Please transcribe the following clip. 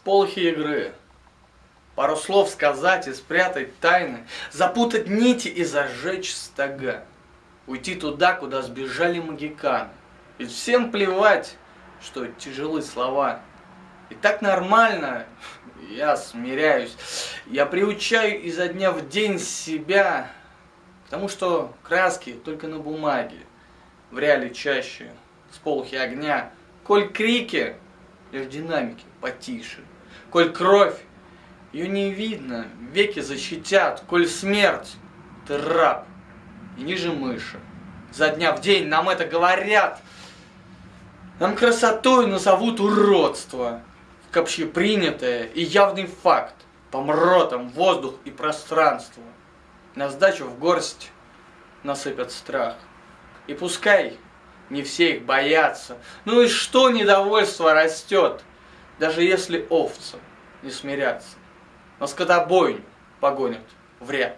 Сполохи игры. Пару слов сказать и спрятать тайны, запутать нити и зажечь стога. Уйти туда, куда сбежали магиканы. Ведь всем плевать, что тяжелы слова. И так нормально, я смиряюсь. Я приучаю изо дня в день себя Потому что краски только на бумаге, в реале чаще, сполохи огня. Коль крики, лишь динамики потише. Коль кровь, ее не видно, веки защитят. Коль смерть, ты раб и ниже мыши. За дня в день нам это говорят. Нам красотой назовут уродство, как общепринятое и явный факт, помротом воздух и пространство на сдачу в горсть насыпят страх. И пускай не все их боятся, ну и что недовольство растет, даже если овцы не смирятся, но скотобойню погонят в ряд.